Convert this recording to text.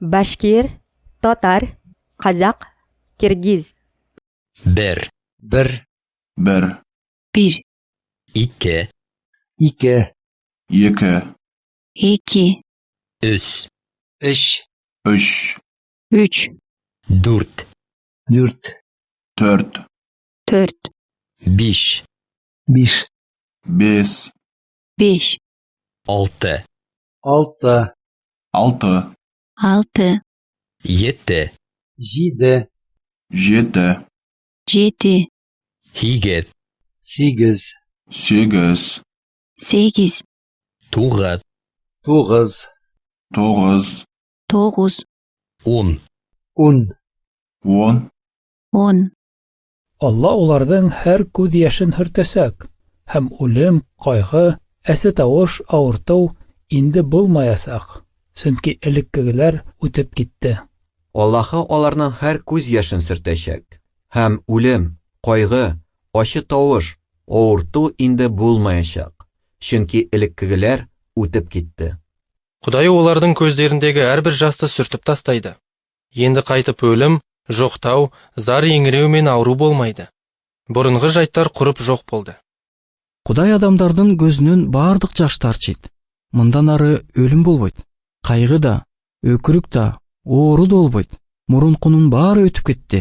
башкир татар қазақ киргиз. Бер. Бер. Бер. Bir, икки ике екі. Iki, үч үч үш üç, дүрт дүрт төрт dört, биш биш бес beş, алты алты алты altı, жеті жеті жеті yedi, сегіз сегіз сегіз sekiz, тоғыз тоғыз тоғыз dokuz, он он он on. Алла уларның һәр күз яшен һөртәсәк, һәм үлем, кайгы, әсе тавыш, авырту инде булмаясак, чөнки элеккегеләр үтеп китте. Аллаһы аларның һәр күз яшен сөртәчәк. Һәм үлем, кайгы, ачы тавыш, авырту инде булмаячак. Чөнки элеккегеләр үтеп китте. Құдай олардың көздеріндегі әрбір жасты сүртіп тастайды. Енді қайтып өлім, жоқтау, зар еңіреу мен ауру болмайды. Бұрынғы жайттар құрып жоқ болды. Құдай адамдардың көзінен бардық жаштар чит. Мындан ары өлім болбойт. Қайғы да, өкірік та, оору да. Мұрын құнын бары өтіп кетті.